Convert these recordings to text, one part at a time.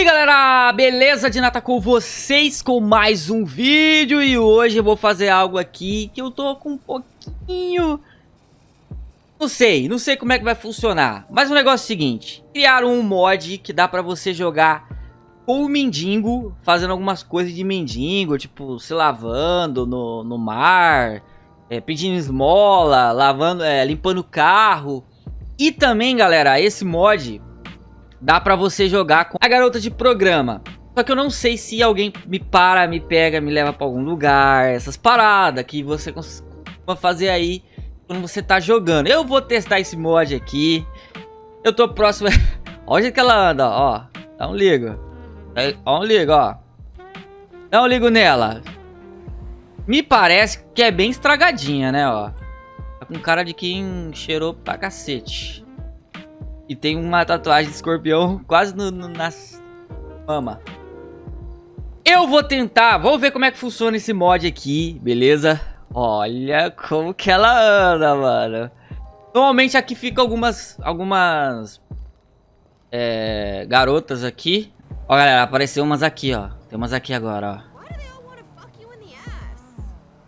aí galera, beleza? De Nata com vocês com mais um vídeo E hoje eu vou fazer algo aqui que eu tô com um pouquinho... Não sei, não sei como é que vai funcionar Mas o negócio é o seguinte Criaram um mod que dá pra você jogar com o mendigo Fazendo algumas coisas de mendigo Tipo, se lavando no, no mar é, Pedindo esmola, lavando, é, limpando o carro E também galera, esse mod dá pra você jogar com a garota de programa. Só que eu não sei se alguém me para, me pega, me leva pra algum lugar, essas paradas que você costuma fazer aí quando você tá jogando. Eu vou testar esse mod aqui. Eu tô próximo... Olha que ela anda, ó. Dá um ligo. Dá um ligo, ó. Dá um ligo nela. Me parece que é bem estragadinha, né, ó. Tá com cara de quem cheirou pra cacete. E tem uma tatuagem de escorpião quase no, no, nas mama. Eu vou tentar, vamos ver como é que funciona esse mod aqui, beleza? Olha como que ela anda, mano. Normalmente aqui fica algumas, algumas é, garotas aqui. Ó, galera, apareceu umas aqui, ó. Tem umas aqui agora, ó.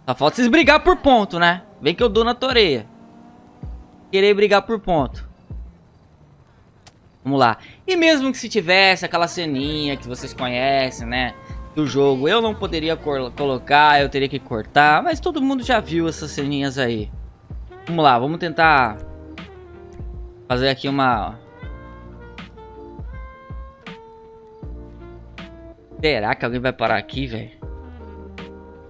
Só falta vocês brigar por ponto, né? Vem que eu dou na toreia. Querer brigar por ponto. Vamos lá. E mesmo que se tivesse aquela ceninha que vocês conhecem, né? Do jogo, eu não poderia colocar, eu teria que cortar. Mas todo mundo já viu essas ceninhas aí. Vamos lá, vamos tentar fazer aqui uma... Será que alguém vai parar aqui, velho?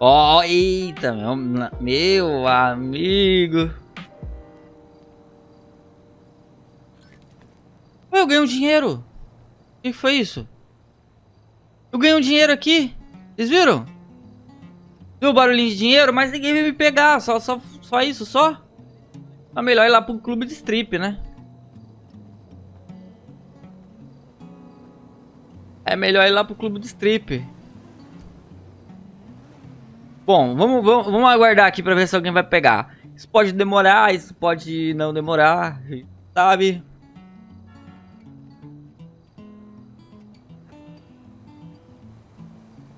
Ó, oh, eita, meu, meu amigo. Eu ganhei um dinheiro. O que foi isso? Eu ganhei um dinheiro aqui. Vocês viram? Viu o barulhinho de dinheiro? Mas ninguém veio me pegar. Só, só, só isso, só. É melhor ir lá pro clube de strip, né? É melhor ir lá pro clube de strip. Bom, vamos, vamos, vamos aguardar aqui pra ver se alguém vai pegar. Isso pode demorar, isso pode não demorar, sabe?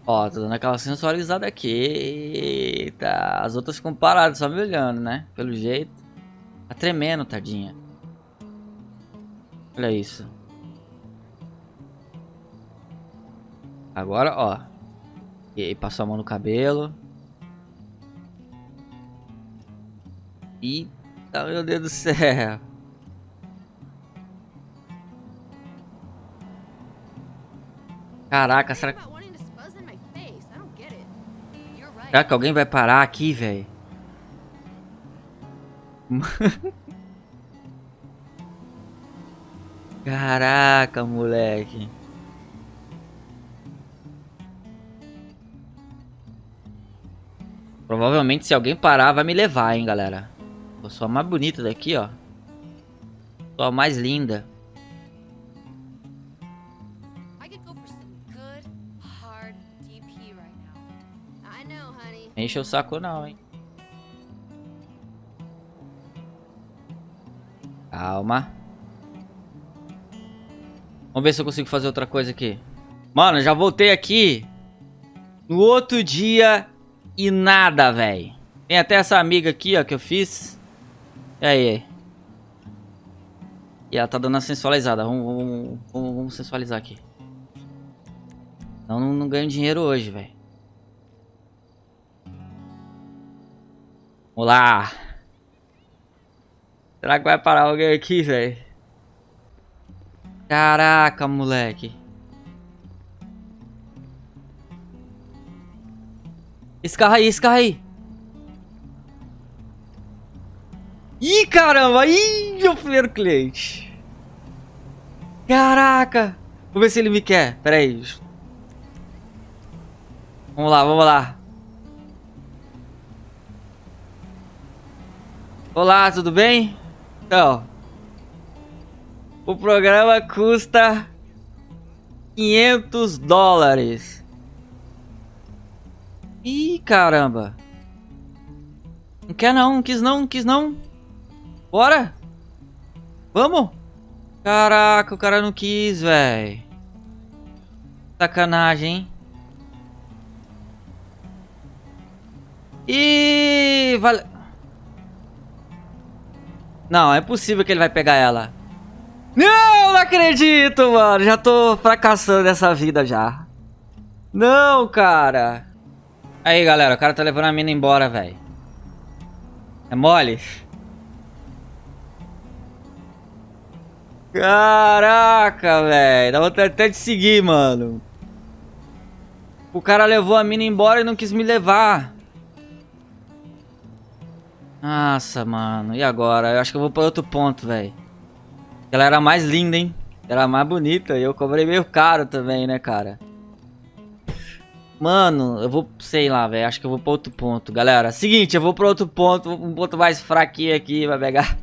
Ó, tô dando aquela sensualizada aqui. Eita, as outras ficam paradas só me olhando, né? Pelo jeito. Tá tremendo, tadinha. Olha isso. Agora, ó. E aí, passou a mão no cabelo. Eita, meu Deus do céu. Caraca, será que... Será que alguém vai parar aqui, velho? Caraca, moleque. Provavelmente se alguém parar vai me levar, hein, galera. Eu sou a mais bonita daqui, ó. Sou a mais linda. Enche o saco não, hein. Calma. Vamos ver se eu consigo fazer outra coisa aqui. Mano, já voltei aqui no outro dia e nada, velho. Tem até essa amiga aqui, ó, que eu fiz. E aí? E ela tá dando a sensualizada. Vamos, vamos, vamos, vamos sensualizar aqui. Não, não, não ganho dinheiro hoje, velho. Vamos lá. Será que vai parar alguém aqui, velho? Caraca, moleque. Esse carro aí, esse carro aí. Ih, caramba. Ih, meu primeiro cliente. Caraca. Vou ver se ele me quer. Pera aí. Vamos lá, vamos lá. Olá, tudo bem? Então, o programa custa 500 dólares. Ih, caramba. Não quer não, quis não, quis não. Bora? Vamos? Caraca, o cara não quis, velho. Sacanagem, hein? E vale... Não, é possível que ele vai pegar ela. Não, não acredito, mano. Já tô fracassando nessa vida já. Não, cara. Aí, galera, o cara tá levando a mina embora, velho. É mole? Caraca, velho. Dá vontade até de seguir, mano. O cara levou a mina embora e não quis me levar. Nossa, mano. E agora? Eu acho que eu vou pra outro ponto, velho. Ela era mais linda, hein? Era mais bonita. E eu cobrei meio caro também, né, cara? Mano, eu vou, sei lá, velho. Acho que eu vou pra outro ponto. Galera, seguinte, eu vou pra outro ponto. Um ponto mais fraquinho aqui, vai pegar.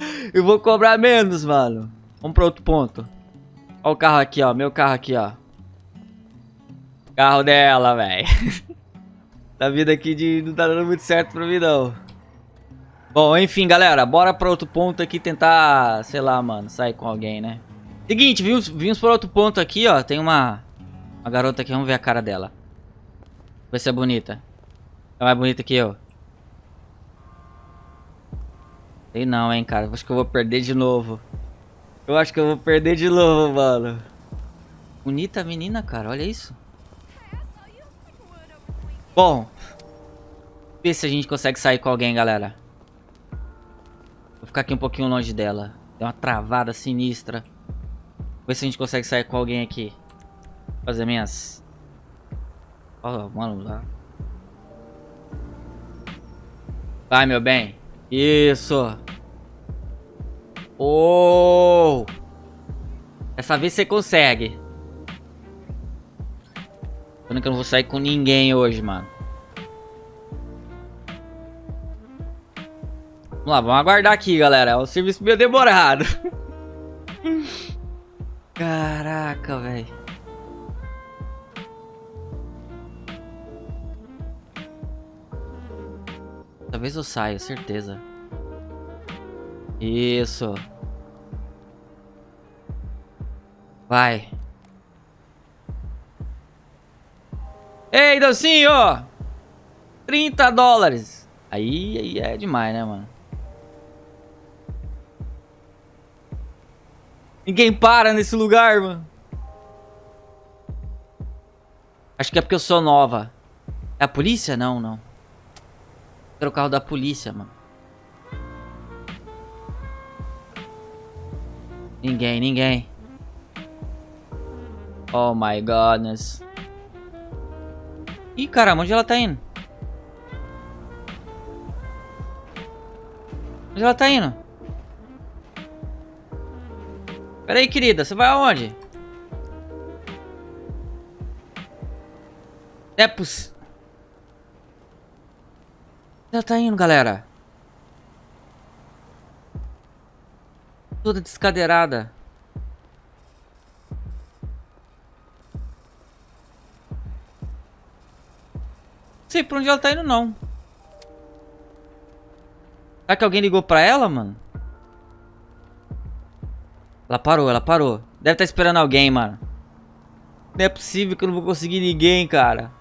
Eu vou cobrar menos, mano. Vamos pra outro ponto. Ó o carro aqui, ó. Meu carro aqui, ó. Carro dela, velho. tá vindo aqui de... Não tá dando muito certo pra mim, não. Bom, enfim, galera, bora pra outro ponto aqui tentar, sei lá, mano, sair com alguém, né? Seguinte, vimos, vimos pra outro ponto aqui, ó, tem uma, uma garota aqui, vamos ver a cara dela. Ver se é bonita. É mais bonita que eu. Sei não, hein, cara, acho que eu vou perder de novo. Eu acho que eu vou perder de novo, mano. Bonita menina, cara, olha isso. Bom, ver se a gente consegue sair com alguém, galera. Ficar aqui um pouquinho longe dela. Deu uma travada sinistra. Ver se a gente consegue sair com alguém aqui. Fazer minhas... Oh, mano, lá. Vai, meu bem. Isso. Oh! Dessa vez você consegue. Eu não vou sair com ninguém hoje, mano. Vamos lá, vamos aguardar aqui, galera. É um serviço meio demorado. Caraca, velho. Talvez eu saia, certeza. Isso. Vai. Ei, docinho! 30 dólares. Aí, aí é demais, né, mano? Ninguém para nesse lugar, mano. Acho que é porque eu sou nova. É a polícia? Não, não. Era o carro da polícia, mano. Ninguém, ninguém. Oh my godness. Ih, caramba, onde ela tá indo? Onde ela tá indo? Pera aí, querida, você vai aonde? É possível. Ela tá indo, galera. Toda descadeirada. Não sei pra onde ela tá indo, não. Será que alguém ligou pra ela, mano? Ela parou, ela parou. Deve estar tá esperando alguém, mano. Não é possível que eu não vou conseguir ninguém, cara.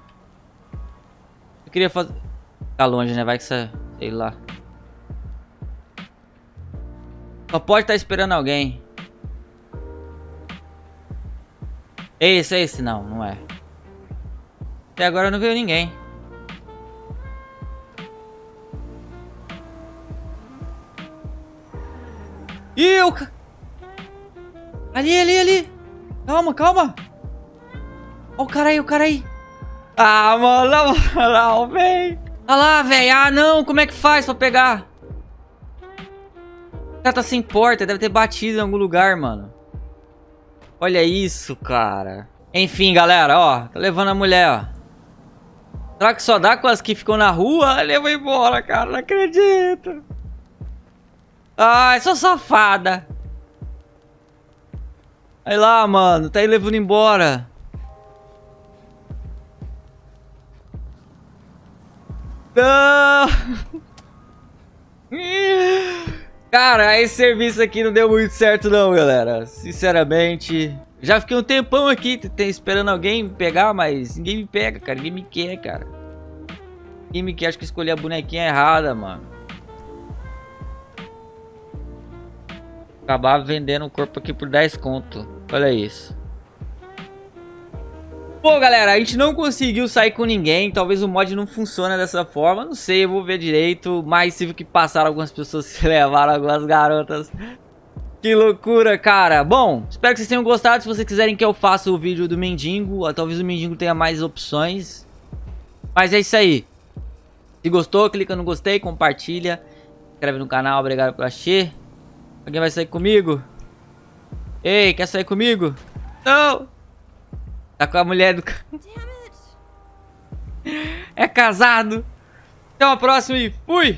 Eu queria fazer... Tá longe, né? Vai que você... Sei lá. Só pode estar tá esperando alguém. Esse, é esse não, não é. Até agora não veio ninguém. Ih, o... Ali, ali, ali. Calma, calma. Ó o cara aí, o cara aí. Ah, mano, na moral, véi. Olha lá, velho. Ah, não. Como é que faz pra pegar? O cara tá sem porta. Deve ter batido em algum lugar, mano. Olha isso, cara. Enfim, galera, ó. Tá levando a mulher, ó. Será que só dá com as que ficam na rua? Leva embora, cara. Não acredito. Ai, sou safada. Aí lá, mano. Tá aí levando embora. Não! Cara, esse serviço aqui não deu muito certo não, galera. Sinceramente, Já fiquei um tempão aqui esperando alguém me pegar, mas ninguém me pega, cara. Ninguém me quer, cara. Ninguém me quer. Acho que escolhi a bonequinha errada, mano. Acabar vendendo o corpo aqui por 10 conto. Olha isso. Bom, galera, a gente não conseguiu sair com ninguém. Talvez o mod não funcione dessa forma. Não sei, eu vou ver direito. Mas tive que passar algumas pessoas que levaram algumas garotas. Que loucura, cara. Bom, espero que vocês tenham gostado. Se vocês quiserem que eu faça o vídeo do mendigo, talvez o mendigo tenha mais opções. Mas é isso aí. Se gostou, clica no gostei, compartilha. Inscreve no canal, obrigado por assistir. Alguém vai sair comigo? Ei, quer sair comigo? Não! Tá com a mulher do... é casado. Até uma próxima e fui!